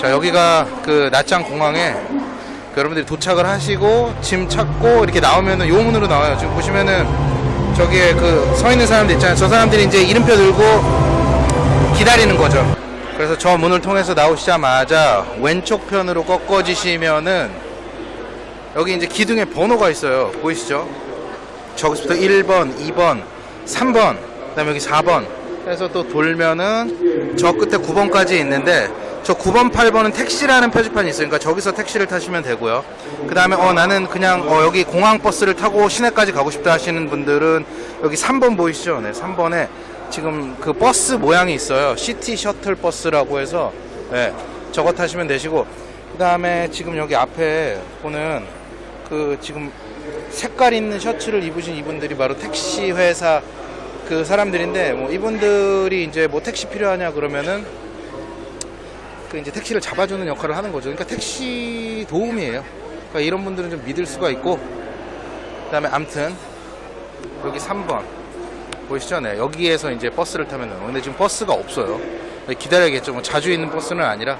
자 여기가 그 낮장 공항에 그 여러분들이 도착을 하시고 짐 찾고 이렇게 나오면은 요 문으로 나와요. 지금 보시면은 저기에 그 서 있는 사람들 있잖아요. 저 사람들이 이제 이름표 들고 기다리는 거죠. 그래서 저 문을 통해서 나오시자마자 왼쪽 편으로 꺾어지시면은 여기 이제 기둥에 번호가 있어요. 보이시죠? 저기서부터 1번, 2번, 3번, 그 다음에 여기 4번 해서 또 돌면은 저 끝에 9번까지 있는데 저 9번, 8번은 택시라는 표지판이 있으니까 저기서 택시를 타시면 되고요. 그 다음에 어 나는 그냥 어 여기 공항 버스를 타고 시내까지 가고 싶다 하시는 분들은 여기 3번 보이시죠? 네, 3번에 지금 그 버스 모양이 있어요. city shuttle bus라고 해서 네, 저거 타시면 되시고 그 다음에 지금 여기 앞에 보는 그 지금 색깔 있는 셔츠를 입으신 이분들이 바로 택시 회사 그 사람들인데 뭐 이분들이 이제 뭐 택시 필요하냐 그러면은 그 이제 택시를 잡아주는 역할을 하는 거죠. 그러니까 택시 도움이에요. 그러니까 이런 분들은 좀 믿을 수가 있고 그 다음에 암튼 여기 3번 보이시죠? 네 여기에서 이제 버스를 타면 돼요. 근데 지금 버스가 없어요. 기다려야겠죠. 뭐 자주 있는 버스는 아니라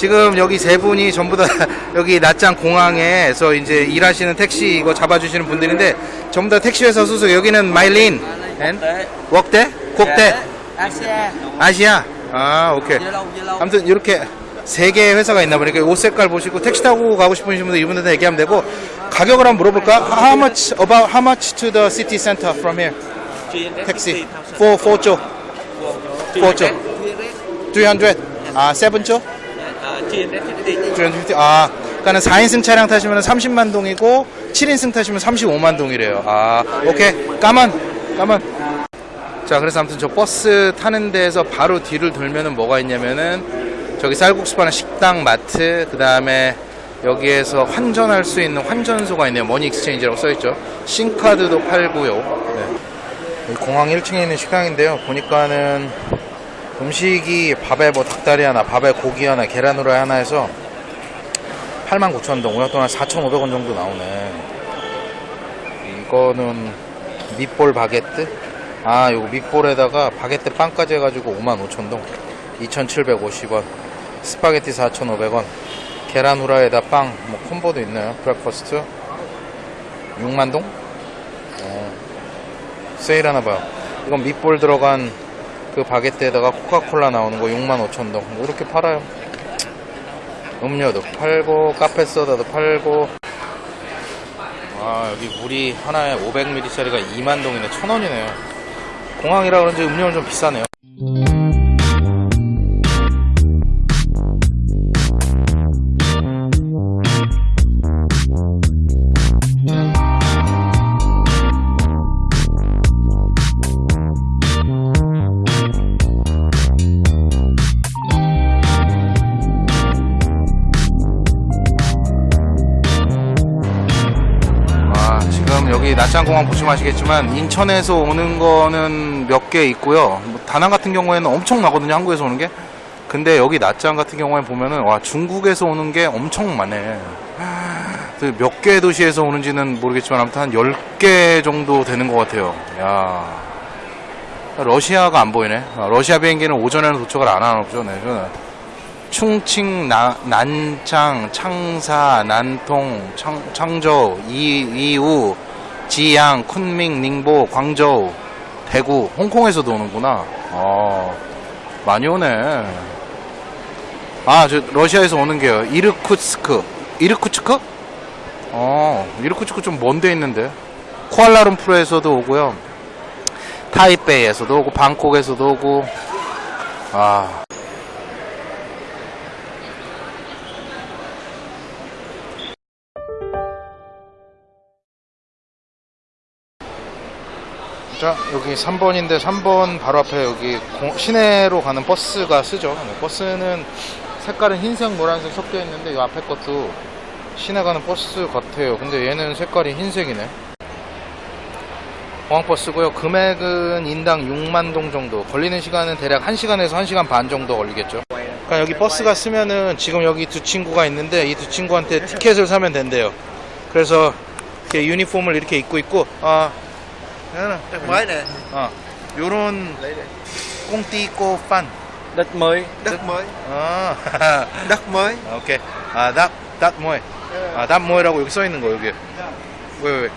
지금 여기 세 분이 전부 다 여기 낮장 공항에서 이제 일하시는 택시 이거 잡아주시는 분들인데 전부 다 택시 회사 소속. 여기는 마일린. 앤 웍대 국대 Asia 아시아? 아 오케이. 아무튼 이렇게 세 개의 회사가 있나 보니까 옷 색깔 보시고 택시 타고 가고 싶으신 분들 이분들한테 얘기하면 되고 가격을 한번 물어볼까? How much about how much to the city center from here? 택시. 4 4조 4 chỗ 300 아 7 chỗ 350 아 그러니까 4인승 차량 타시면 30만 동이고 7인승 타시면 35만 동이래요. 아 오케이. Cảm ơn cảm ơn. 자 그래서 아무튼 저 버스 타는 데에서 바로 뒤를 돌면은 뭐가 있냐면은 저기 쌀국수 파는 식당 마트 그 다음에 여기에서 환전할 수 있는 환전소가 있네요. money exchange라고 써 있죠. SIM card도 팔고요. 네. 공항 1층에 있는 식당인데요. 보니까는 음식이 밥에 뭐 닭다리 하나 밥에 고기 하나 계란 후라이 하나 해서 89,000동 오늘 동안 4,500원 정도 나오네. 이거는 meatball 바게트? 아 요거 meatball에다가 바게트 빵까지 해가지고 55,000동 2,750원 스파게티 4,500원 계란 후라이에다 빵 뭐 combo도 있네요? Breakfast? 6만동? 어, 세일 하나 봐요. 이건 밑볼 들어간 그 바게트에다가 코카콜라 나오는 거 65,000동. 뭐 이렇게 팔아요. 음료도 팔고 카페 소다도 팔고. 아 여기 물이 하나에 500ml짜리가 2만 동이네. 1000원이네요. 공항이라 그런지 음료는 좀 비싸네요 여기 낮장공항 보시면 아시겠지만 인천에서 오는 거는 몇 개 있고요. 뭐 다낭 같은 경우에는 엄청 나거든요. 한국에서 오는 게. 근데 여기 낮장 같은 경우에 보면은 와 중국에서 오는 게 엄청 많네. 그몇개 도시에서 오는지는 모르겠지만 아무튼 한 10개 정도 되는 것 같아요. 야. 러시아가 안 보이네. 아, 러시아 비행기는 오전에는 도착을 안 하나 보죠. 네. 충칭, 나, 난창, 창사, 난통, 창, 창저우, 이, 이우, 지양, 쿤밍, 닝보, 광저우, 대구, 홍콩에서도 오는구나. 어, 많이 오네. 아, 저, 러시아에서 오는 게요. 이르쿠츠크. 이르쿠츠크? 어, 이르쿠츠크 좀 먼데 있는데. 쿠알라룸푸르에서도 오고요. 타이베이에서도 오고, 방콕에서도 오고. 아. 자 여기 3번인데 3번 바로 앞에 여기 공- 시내로 가는 버스가 쓰죠. 네, 버스는 색깔은 흰색 노란색 섞여 있는데 이 앞에 것도 시내 가는 버스 같아요. 근데 얘는 색깔이 흰색이네. 공항버스고요. 금액은 인당 6만동 정도. 걸리는 시간은 대략 1시간에서 1시간 반 정도 걸리겠죠. 그러니까 여기 버스가 쓰면은 지금 여기 두 친구가 있는데 이 두 친구한테 티켓을 사면 된대요. 그래서 이렇게 유니폼을 이렇게 입고 있고 아 Đất mới nè. 어, 요런 Lấy đây. 꽁띠꼬 판. Đất mới. Đất mới. 어, Đất mới. 오케이. 아, 닷, 닷 뭐해? 아, 닷 뭐해라고 여기 써 있는 거 여기. 왜, 왜?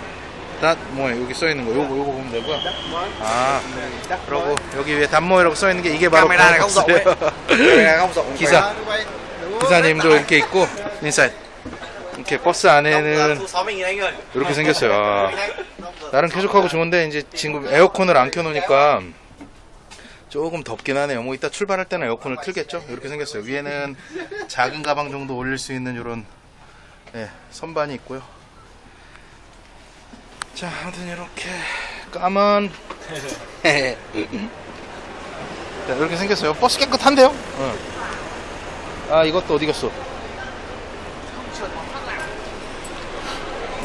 닷 뭐해? 여기 써 있는 거 요거 요거 보면 되고요. Đất mới. 아, Đất 그러고 여기 위에 닷 뭐해라고 써 있는 게 이게 바로 không? 기사님도 이렇게 있고 inside. 이렇게 버스 안에는 Thu 60.000 anh ơi. 이렇게 생겼어요. 아, 나름 쾌적하고 좋은데 이제 지금 에어컨을 안 켜놓으니까 조금 덥긴 하네요. 뭐 이따 출발할 때는 에어컨을 틀겠죠? 이렇게 생겼어요. 위에는 작은 가방 정도 올릴 수 있는 이런 예, 선반이 있고요. 자, 아무튼 이렇게 cảm ơn 자, 이렇게 생겼어요. 버스 깨끗한데요? 응. 아, 이것도 어디 갔어?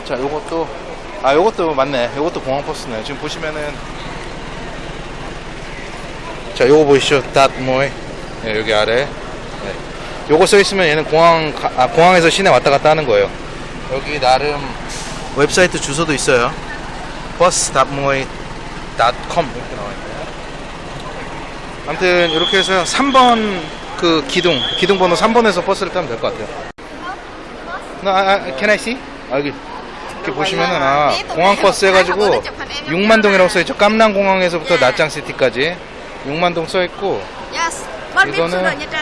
자, 요것도 아, 요것도 맞네. 요것도 공항 버스네. 지금 보시면은 자, 요거 보이시죠? 닷 모이. 네, 여기 아래. 네. 요거 써 있으면 얘는 공항 가- 아, 공항에서 시내 왔다 갔다 하는 거예요. 여기 나름 웹사이트 주소도 있어요. bus.moy.com 이렇게 나와 있고요. 아무튼 이렇게 해서 3번 그 기둥 기둥 번호 3번에서 버스를 타면 될 것 같아요. 나 아, 아, can I see? 아, 여기 이렇게 보시면은 아 공항 버스 해가지고 6만동이라고 써있죠. 깜랑공항에서부터 나짱시티까지 6만동 써있고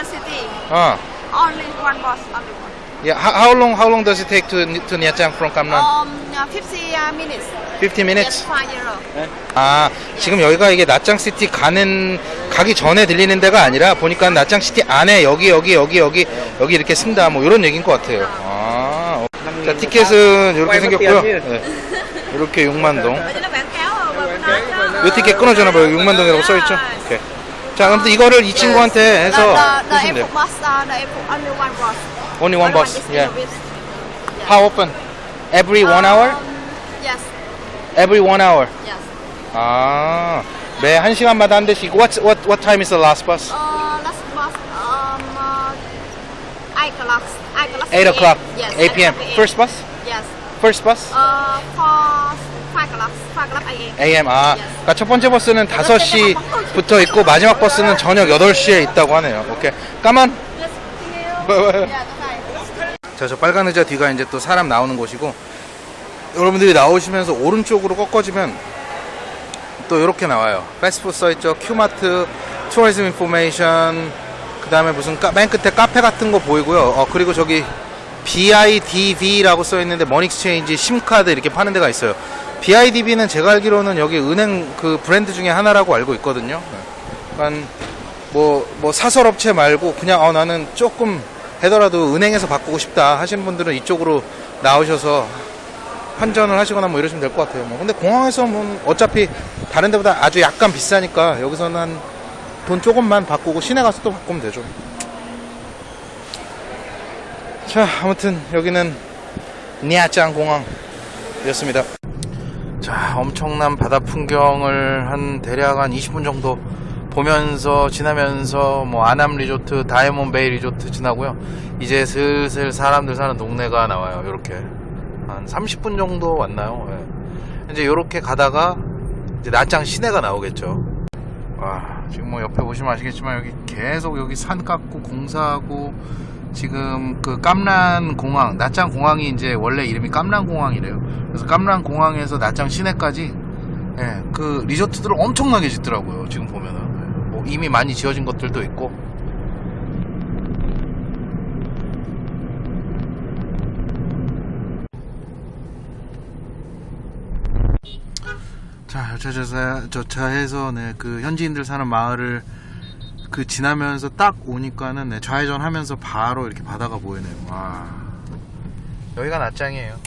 City. 아 Only one bus, only one. yeah, how, long how long does it take to to Niachang from Kamran? Um, uh, 50 uh, minutes. 50 minutes. Euro. 아 지금 여기가 이게 나짱 시티 가는 가기 전에 들리는 데가 아니라 보니까 나짱 시티 안에 여기 여기 여기 여기 여기 이렇게 쓴다 뭐 이런 얘기인 것 같아요. 아, 어. 자 티켓은 이렇게 생겼고요. 네. 이렇게 6만 동. Vậy nó quảng cáo ở bờ bên đó. 이 티켓 끊어주나 봐요. 6만 동이라고 써있죠. 오케이. 자 아무튼 이거를 이 친구한테 해서 the, the 쓰시면 돼요. uh, only one bus. Only one Only bus. is Yeah. How often? Every one hour? Um, yes, Every one hour. yes. 아, 매한 시간마다 한 대씩. What what what time is the last bus? Uh, last bus, um, uh, 8 o'clock. 8 o'clock. 8 o'clock. Yes, 8 p.m. First bus? Yes. First bus? Uh, for 5 o'clock. 5 o'clock a.m. AM. 아, Yes. 그러니까 첫 번째 버스는 5시부터 있고 마지막 버스는 저녁 8시에 있다고 하네요. 오케이. Cảm ơn. Yeah, okay. 자, 저 빨간 의자 뒤가 이제 또 사람 나오는 곳이고 여러분들이 나오시면서 오른쪽으로 꺾어지면 또 이렇게 나와요. 패스트푸드 써있죠. 큐마트, tourism information, 그 다음에 무슨 까, 맨 끝에 카페 같은 거 보이고요. 어, 그리고 저기 BIDV라고 써있는데 money exchange SIM card 이렇게 파는 데가 있어요. BIDV는 제가 알기로는 여기 은행 그 브랜드 중에 하나라고 알고 있거든요. 그러니까 뭐, 뭐 사설업체 말고 그냥 어, 나는 조금 해더라도 은행에서 바꾸고 싶다 하시는 분들은 이쪽으로 나오셔서 환전을 하시거나 뭐 이러시면 될 것 같아요. 뭐. 근데 공항에서 뭐 어차피 다른 데보다 아주 약간 비싸니까 여기서는 한 돈 조금만 바꾸고 시내 가서 또 바꾸면 되죠. 자, 아무튼 여기는 니아짱 공항이었습니다. 자, 엄청난 바다 풍경을 한 대략 한 20분 정도 보면서 지나면서 뭐 아남 리조트, 다이아몬드 베이 리조트 지나고요. 이제 슬슬 사람들 사는 동네가 나와요. 이렇게 한 30분 정도 왔나요? 예. 이제 이렇게 가다가 이제 나짱 시내가 나오겠죠. 와, 지금 뭐 옆에 보시면 아시겠지만 여기 계속 여기 산 깎고 공사하고 지금 그 깜란 공항, 나짱 공항이 이제 원래 이름이 깜란 공항이래요. 그래서 깜란 공항에서 나짱 시내까지 예, 그 리조트들을 엄청나게 짓더라고요. 지금 보면은 예, 뭐 이미 많이 지어진 것들도 있고. 자, 여차저차, 저차해서, 네, 그, 현지인들 사는 마을을, 그, 지나면서 딱 오니까는, 네, 좌회전 하면서 바로 이렇게 바다가 보이네요. 와. 여기가 낮장이에요.